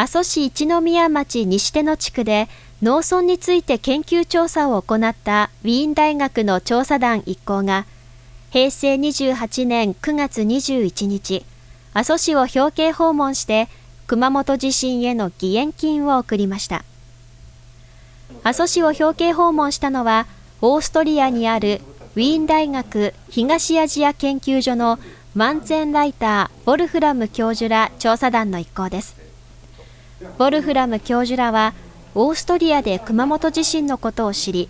阿蘇市一宮町西手野地区で農村について研究調査を行ったウィーン大学の調査団一行が平成28年9月21日阿蘇市を表敬訪問して熊本地震への義援金を送りました。阿蘇市を表敬訪問したのはオーストリアにあるウィーン大学東アジア研究所のマンツェンライター・ボルフラム教授ら調査団の一行です。ボルフラム教授らはオーストリアで熊本地震のことを知り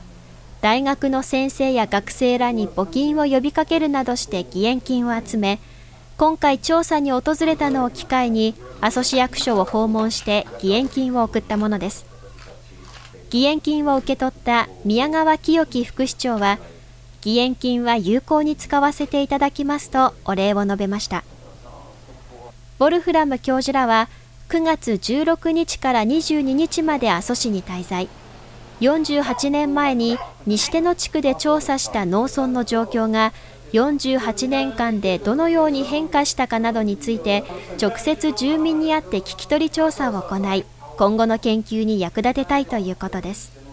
大学の先生や学生らに募金を呼びかけるなどして義援金を集め今回調査に訪れたのを機会に阿蘇市役所を訪問して義援金を送ったものです。義援金を受け取った宮川清樹副市長は義援金は有効に使わせていただきますとお礼を述べました。ボルフラム教授らは9月16日から22日まで阿蘇市に滞在。48年前に西手野地区で調査した農村の状況が48年間でどのように変化したかなどについて直接住民に会って聞き取り調査を行い今後の研究に役立てたいということです。